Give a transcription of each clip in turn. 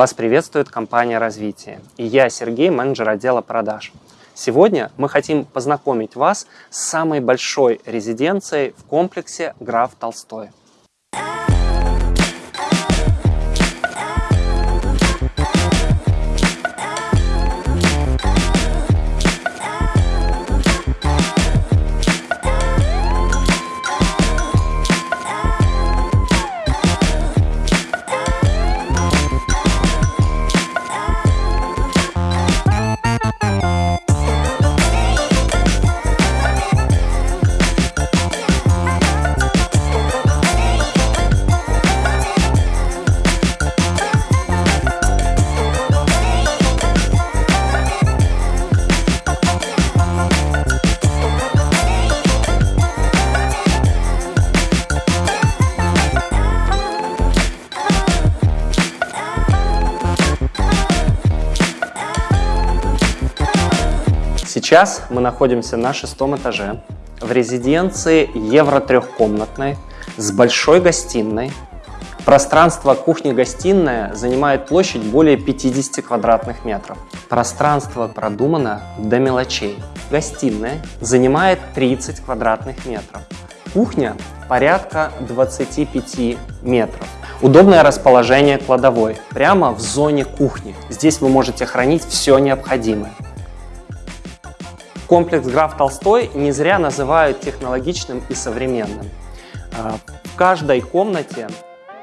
Вас приветствует компания «Развитие» и я, Сергей, менеджер отдела продаж. Сегодня мы хотим познакомить вас с самой большой резиденцией в комплексе «Граф Толстой». Сейчас мы находимся на шестом этаже в резиденции евро трехкомнатной с большой гостиной. Пространство кухни-гостиная занимает площадь более 50 квадратных метров. Пространство продумано до мелочей. Гостиная занимает 30 квадратных метров. Кухня порядка 25 метров. Удобное расположение кладовой прямо в зоне кухни. Здесь вы можете хранить все необходимое. Комплекс «Граф Толстой» не зря называют технологичным и современным. А, в каждой комнате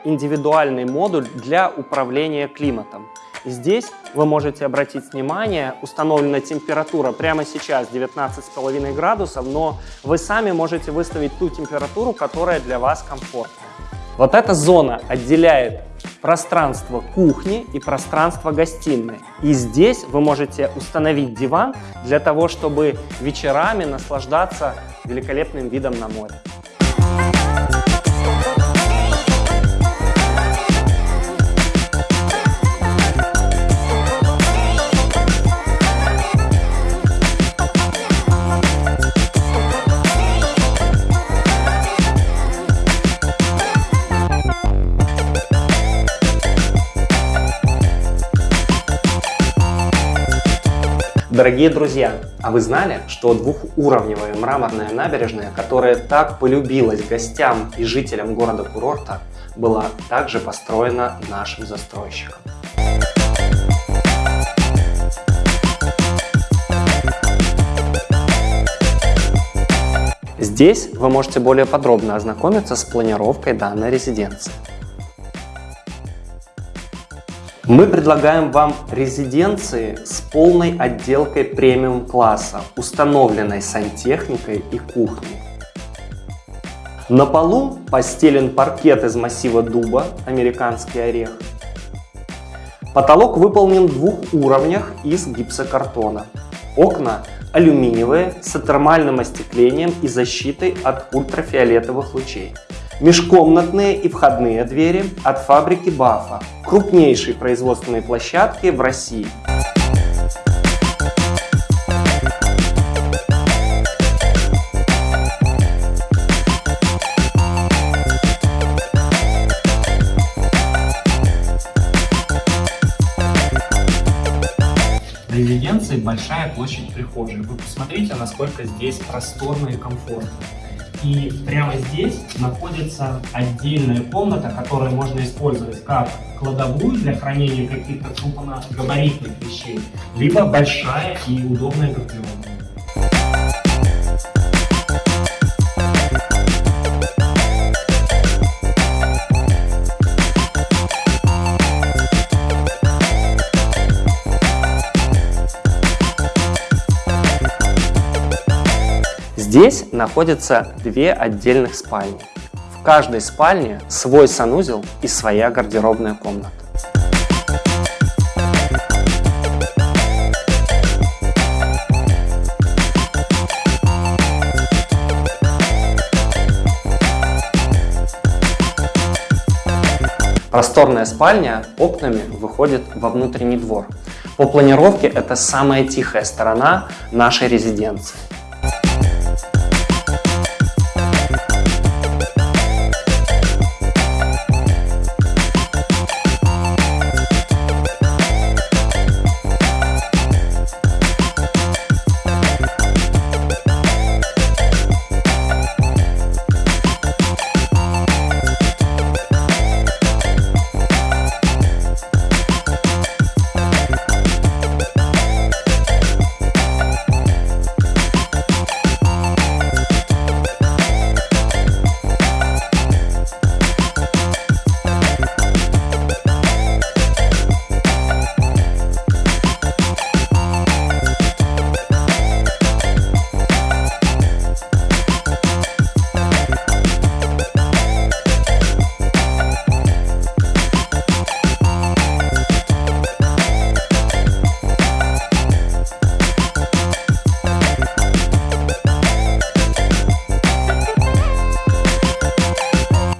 индивидуальный модуль для управления климатом. Здесь вы можете обратить внимание, установлена температура прямо сейчас 19,5 градусов, но вы сами можете выставить ту температуру, которая для вас комфортна. Вот эта зона отделяет пространство кухни и пространство гостиной. И здесь вы можете установить диван для того, чтобы вечерами наслаждаться великолепным видом на море. Дорогие друзья, а вы знали, что двухуровневая мраморная набережная, которая так полюбилась гостям и жителям города-курорта, была также построена нашим застройщиком? Здесь вы можете более подробно ознакомиться с планировкой данной резиденции. Мы предлагаем вам резиденции с полной отделкой премиум-класса, установленной сантехникой и кухней. На полу постелен паркет из массива дуба, американский орех. Потолок выполнен в двух уровнях из гипсокартона. Окна алюминиевые с термальным остеклением и защитой от ультрафиолетовых лучей. Межкомнатные и входные двери от фабрики Бафа, крупнейшей производственной площадки в России. Резиденции большая площадь прихожей. Вы посмотрите, насколько здесь просторно и комфортно. И прямо здесь находится отдельная комната, которую можно использовать как кладовую для хранения каких-то крупногабаритных вещей, либо большая и удобная гардеробная. Здесь находятся две отдельных спальни. В каждой спальне свой санузел и своя гардеробная комната. Просторная спальня окнами выходит во внутренний двор. По планировке это самая тихая сторона нашей резиденции.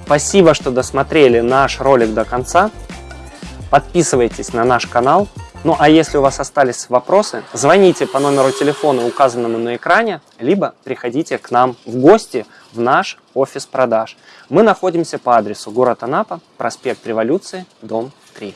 Спасибо, что досмотрели наш ролик до конца. Подписывайтесь на наш канал. Ну а если у вас остались вопросы, звоните по номеру телефона, указанному на экране, либо приходите к нам в гости в наш офис продаж. Мы находимся по адресу город Анапа, проспект Революции, дом 3.